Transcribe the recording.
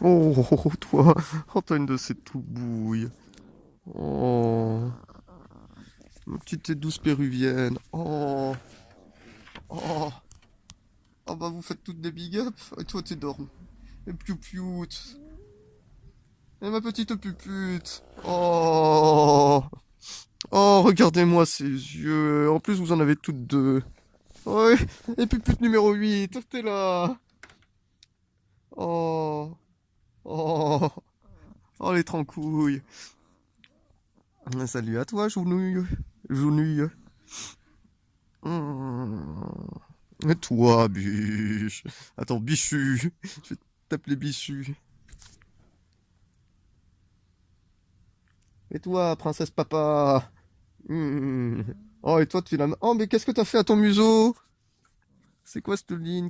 Oh, toi, oh, t'as une de ces tout bouilles. Oh, ma petite et douce péruvienne. Oh, oh, oh bah vous faites toutes des big up. Et toi t'es dormi. Et piou Et ma petite pupute. Oh, oh, regardez-moi ces yeux. En plus vous en avez toutes deux. Ouais, et pupute numéro 8, t'es là. Oh. Oh, oh les trancouilles. Salut à toi, Jounouille. Jounouille. Et toi, biche. Attends, bichu. Je vais t'appeler bichu. Et toi, princesse papa? Mmh. Oh, et toi, tu l'as... Oh, mais qu'est-ce que t'as fait à ton museau? C'est quoi cette ligne?